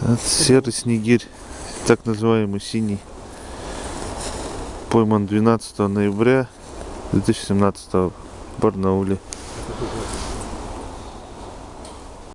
Это серый снегирь, так называемый синий. Пойман 12 ноября 2017 в Барнауле.